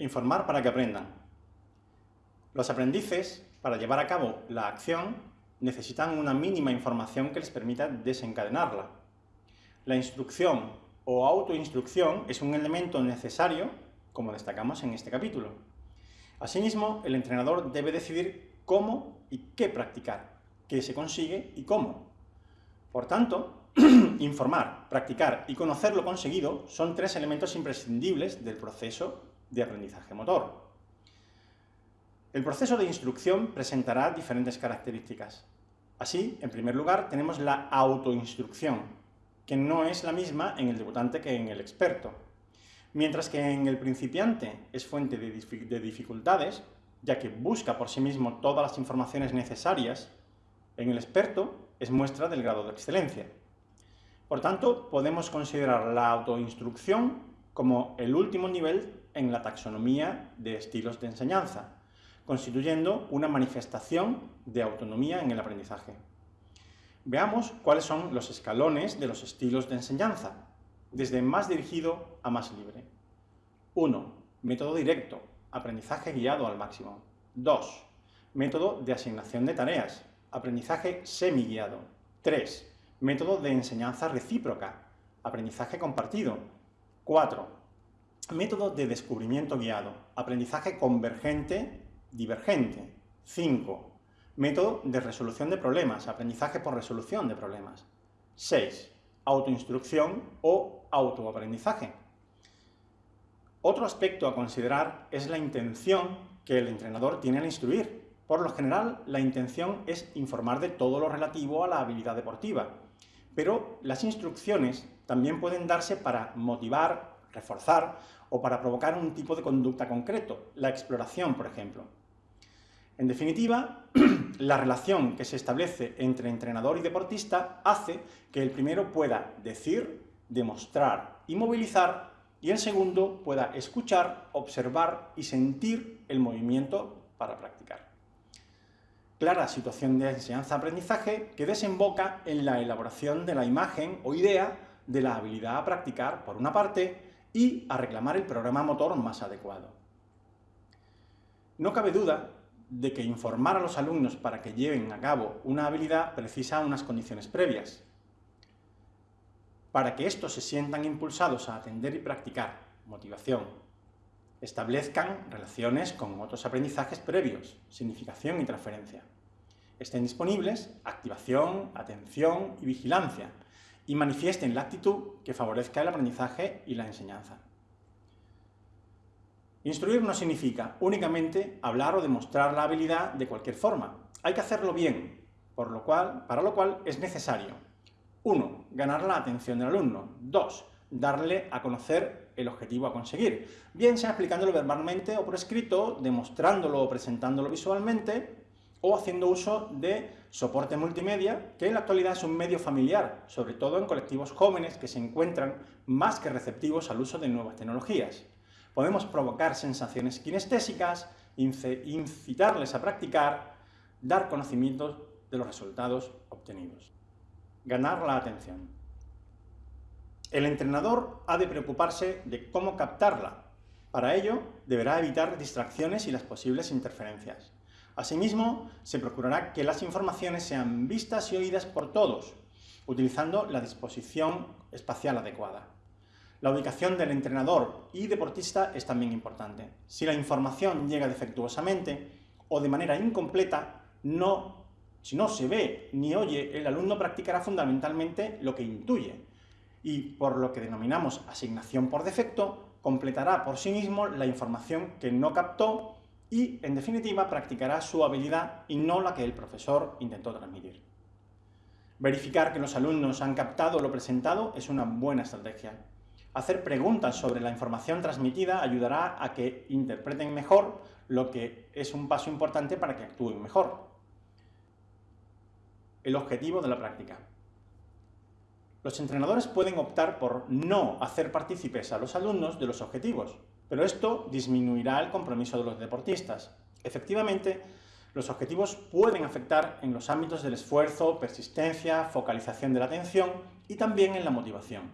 Informar para que aprendan. Los aprendices, para llevar a cabo la acción, necesitan una mínima información que les permita desencadenarla. La instrucción o autoinstrucción es un elemento necesario, como destacamos en este capítulo. Asimismo, el entrenador debe decidir cómo y qué practicar, qué se consigue y cómo. Por tanto, informar, practicar y conocer lo conseguido son tres elementos imprescindibles del proceso de aprendizaje motor. El proceso de instrucción presentará diferentes características. Así, en primer lugar, tenemos la autoinstrucción, que no es la misma en el debutante que en el experto. Mientras que en el principiante es fuente de dificultades, ya que busca por sí mismo todas las informaciones necesarias, en el experto es muestra del grado de excelencia. Por tanto, podemos considerar la autoinstrucción como el último nivel en la taxonomía de estilos de enseñanza, constituyendo una manifestación de autonomía en el aprendizaje. Veamos cuáles son los escalones de los estilos de enseñanza, desde más dirigido a más libre. 1. Método directo, aprendizaje guiado al máximo. 2. Método de asignación de tareas, aprendizaje semi-guiado. 3 Método de enseñanza recíproca, aprendizaje compartido. 4. Método de descubrimiento guiado, aprendizaje convergente, divergente. 5. Método de resolución de problemas, aprendizaje por resolución de problemas. 6. Autoinstrucción o autoaprendizaje. Otro aspecto a considerar es la intención que el entrenador tiene al instruir. Por lo general, la intención es informar de todo lo relativo a la habilidad deportiva, pero las instrucciones también pueden darse para motivar, reforzar o para provocar un tipo de conducta concreto, la exploración, por ejemplo. En definitiva, la relación que se establece entre entrenador y deportista hace que el primero pueda decir, demostrar y movilizar, y el segundo pueda escuchar, observar y sentir el movimiento para practicar clara situación de enseñanza-aprendizaje que desemboca en la elaboración de la imagen o idea de la habilidad a practicar, por una parte, y a reclamar el programa motor más adecuado. No cabe duda de que informar a los alumnos para que lleven a cabo una habilidad precisa unas condiciones previas. Para que estos se sientan impulsados a atender y practicar, motivación, establezcan relaciones con otros aprendizajes previos, significación y transferencia. Estén disponibles activación, atención y vigilancia, y manifiesten la actitud que favorezca el aprendizaje y la enseñanza. Instruir no significa únicamente hablar o demostrar la habilidad de cualquier forma. Hay que hacerlo bien, por lo cual, para lo cual es necesario 1. Ganar la atención del alumno. 2 darle a conocer el objetivo a conseguir, bien sea explicándolo verbalmente o por escrito, demostrándolo o presentándolo visualmente, o haciendo uso de soporte multimedia, que en la actualidad es un medio familiar, sobre todo en colectivos jóvenes que se encuentran más que receptivos al uso de nuevas tecnologías. Podemos provocar sensaciones kinestésicas, incitarles a practicar, dar conocimientos de los resultados obtenidos. Ganar la atención. El entrenador ha de preocuparse de cómo captarla. Para ello, deberá evitar distracciones y las posibles interferencias. Asimismo, se procurará que las informaciones sean vistas y oídas por todos, utilizando la disposición espacial adecuada. La ubicación del entrenador y deportista es también importante. Si la información llega defectuosamente o de manera incompleta, no, si no se ve ni oye, el alumno practicará fundamentalmente lo que intuye, y por lo que denominamos asignación por defecto, completará por sí mismo la información que no captó y, en definitiva, practicará su habilidad y no la que el profesor intentó transmitir. Verificar que los alumnos han captado lo presentado es una buena estrategia. Hacer preguntas sobre la información transmitida ayudará a que interpreten mejor, lo que es un paso importante para que actúen mejor. El objetivo de la práctica. Los entrenadores pueden optar por no hacer partícipes a los alumnos de los objetivos, pero esto disminuirá el compromiso de los deportistas. Efectivamente, los objetivos pueden afectar en los ámbitos del esfuerzo, persistencia, focalización de la atención y también en la motivación.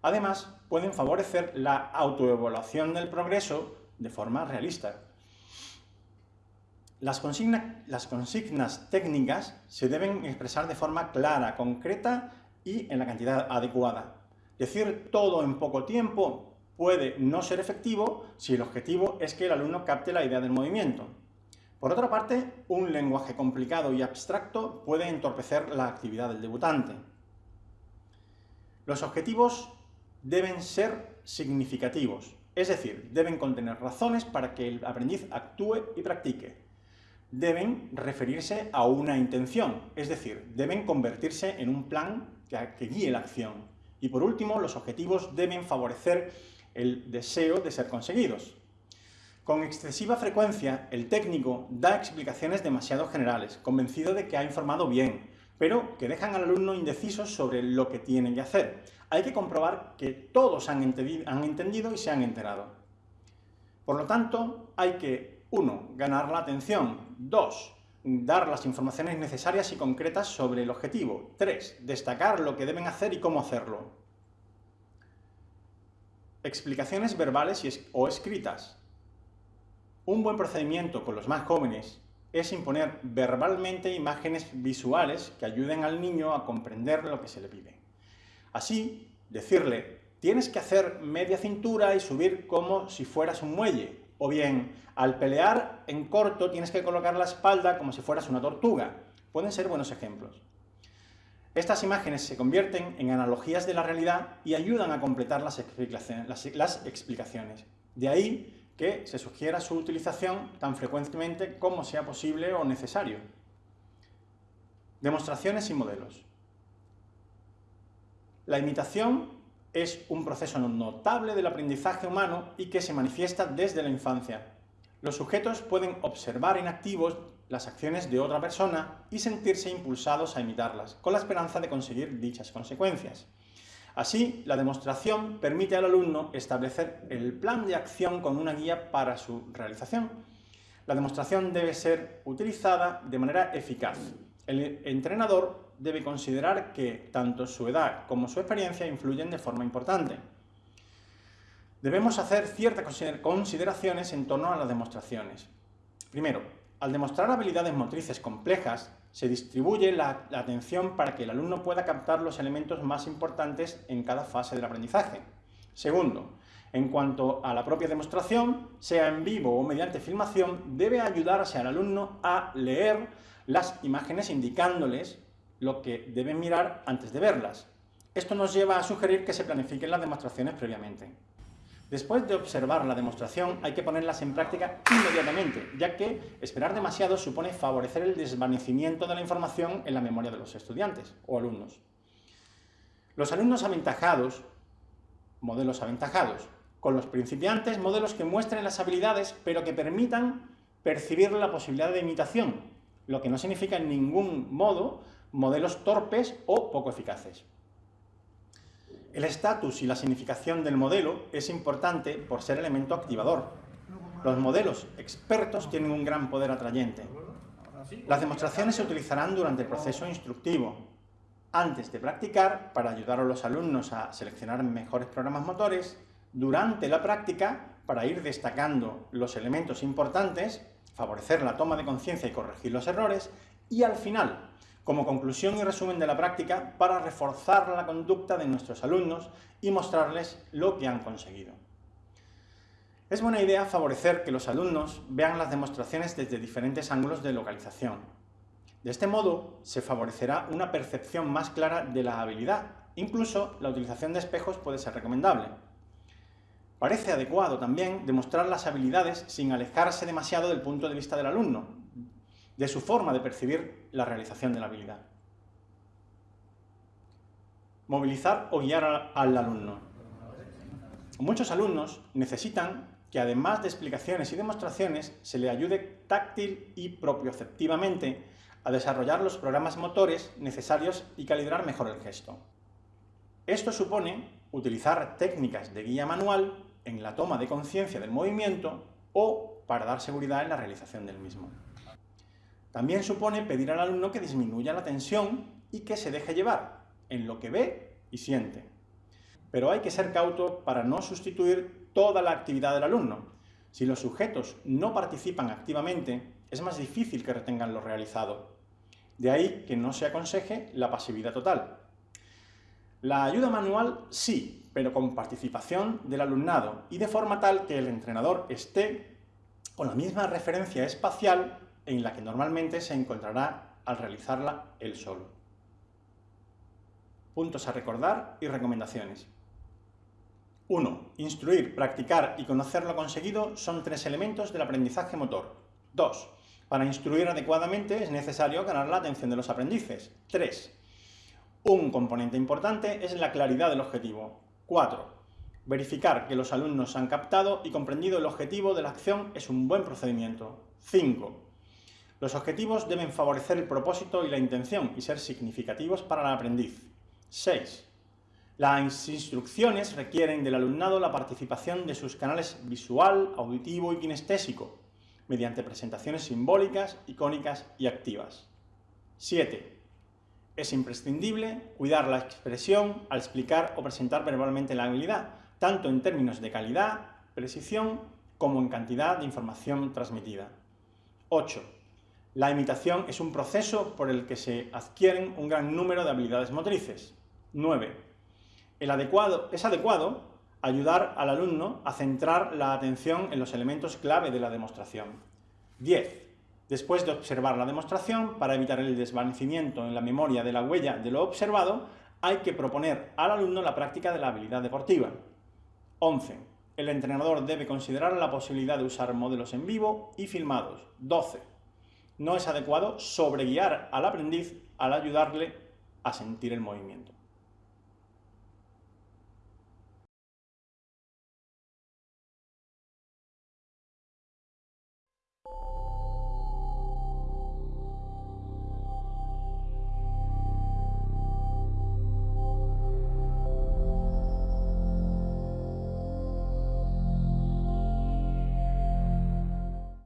Además, pueden favorecer la autoevaluación del progreso de forma realista. Las, consignas técnicas se deben expresar de forma clara, concreta y en la cantidad adecuada. Decir todo en poco tiempo puede no ser efectivo si el objetivo es que el alumno capte la idea del movimiento. Por otra parte, un lenguaje complicado y abstracto puede entorpecer la actividad del debutante. Los objetivos deben ser significativos, es decir, deben contener razones para que el aprendiz actúe y practique. Deben referirse a una intención, es decir, deben convertirse en un plan que, guíe la acción. Y por último, los objetivos deben favorecer el deseo de ser conseguidos. Con excesiva frecuencia, el técnico da explicaciones demasiado generales, convencido de que ha informado bien, pero que dejan al alumno indeciso sobre lo que tiene que hacer. Hay que comprobar que todos han entendido y se han enterado. Por lo tanto, hay que, uno, ganar la atención, dos, dar las informaciones necesarias y concretas sobre el objetivo, tres, destacar lo que deben hacer y cómo hacerlo. Explicaciones verbales o escritas. Un buen procedimiento con los más jóvenes es imponer verbalmente imágenes visuales que ayuden al niño a comprender lo que se le pide. Así, decirle, tienes que hacer media cintura y subir como si fueras un muelle, o bien, al pelear en corto tienes que colocar la espalda como si fueras una tortuga. Pueden ser buenos ejemplos. Estas imágenes se convierten en analogías de la realidad y ayudan a completar las explicaciones. De ahí que se sugiera su utilización tan frecuentemente como sea posible o necesario. Demostraciones y modelos. La imitación es un proceso notable del aprendizaje humano y que se manifiesta desde la infancia. Los sujetos pueden observar en activos las acciones de otra persona y sentirse impulsados a imitarlas, con la esperanza de conseguir dichas consecuencias. Así, la demostración permite al alumno establecer el plan de acción con una guía para su realización. La demostración debe ser utilizada de manera eficaz. El entrenador debe considerar que tanto su edad como su experiencia influyen de forma importante. Debemos hacer ciertas consideraciones en torno a las demostraciones. Primero, al demostrar habilidades motrices complejas, se distribuye la, atención para que el alumno pueda captar los elementos más importantes en cada fase del aprendizaje. Segundo, en cuanto a la propia demostración, sea en vivo o mediante filmación, debe ayudarse al alumno a leer las imágenes indicándoles lo que deben mirar antes de verlas. Esto nos lleva a sugerir que se planifiquen las demostraciones previamente. Después de observar la demostración, hay que ponerlas en práctica inmediatamente, ya que esperar demasiado supone favorecer el desvanecimiento de la información en la memoria de los estudiantes o alumnos. Los alumnos aventajados, modelos aventajados. Con los principiantes, modelos que muestren las habilidades, pero que permitan percibir la posibilidad de imitación, lo que no significa en ningún modo modelos torpes o poco eficaces. El estatus y la significación del modelo es importante por ser elemento activador. Los modelos expertos tienen un gran poder atrayente. Las demostraciones se utilizarán durante el proceso instructivo, antes de practicar para ayudar a los alumnos a seleccionar mejores programas motores, durante la práctica para ir destacando los elementos importantes, favorecer la toma de conciencia y corregir los errores, y al final, como conclusión y resumen de la práctica para reforzar la conducta de nuestros alumnos y mostrarles lo que han conseguido. Es buena idea favorecer que los alumnos vean las demostraciones desde diferentes ángulos de localización. De este modo, se favorecerá una percepción más clara de la habilidad. Incluso, la utilización de espejos puede ser recomendable. Parece adecuado también demostrar las habilidades sin alejarse demasiado del punto de vista del alumno, de su forma de percibir la realización de la habilidad. Movilizar o guiar al alumno. Muchos alumnos necesitan que además de explicaciones y demostraciones, se le ayude táctil y propioceptivamente a desarrollar los programas motores necesarios y calibrar mejor el gesto. Esto supone utilizar técnicas de guía manual en la toma de conciencia del movimiento o para dar seguridad en la realización del mismo. También supone pedir al alumno que disminuya la tensión y que se deje llevar en lo que ve y siente. Pero hay que ser cauto para no sustituir toda la actividad del alumno. Si los sujetos no participan activamente, es más difícil que retengan lo realizado. De ahí que no se aconseje la pasividad total. La ayuda manual sí, pero con participación del alumnado y de forma tal que el entrenador esté con la misma referencia espacial en la que normalmente se encontrará al realizarla él solo. Puntos a recordar y recomendaciones. 1. Instruir, practicar y conocer lo conseguido son tres elementos del aprendizaje motor. 2. Para instruir adecuadamente es necesario ganar la atención de los aprendices. 3. Un componente importante es la claridad del objetivo. 4. Verificar que los alumnos han captado y comprendido el objetivo de la acción es un buen procedimiento. 5. Los objetivos deben favorecer el propósito y la intención y ser significativos para el aprendiz. 6. Las instrucciones requieren del alumnado la participación de sus canales visual, auditivo y kinestésico, mediante presentaciones simbólicas, icónicas y activas. 7. Es imprescindible cuidar la expresión al explicar o presentar verbalmente la habilidad, tanto en términos de calidad, precisión, como en cantidad de información transmitida. 8. La imitación es un proceso por el que se adquieren un gran número de habilidades motrices. 9. El adecuado, es adecuado ayudar al alumno a centrar la atención en los elementos clave de la demostración. 10. Después de observar la demostración, para evitar el desvanecimiento en la memoria de la huella de lo observado, hay que proponer al alumno la práctica de la habilidad deportiva. 11. El entrenador debe considerar la posibilidad de usar modelos en vivo y filmados. 12. No es adecuado sobreguiar al aprendiz al ayudarle a sentir el movimiento.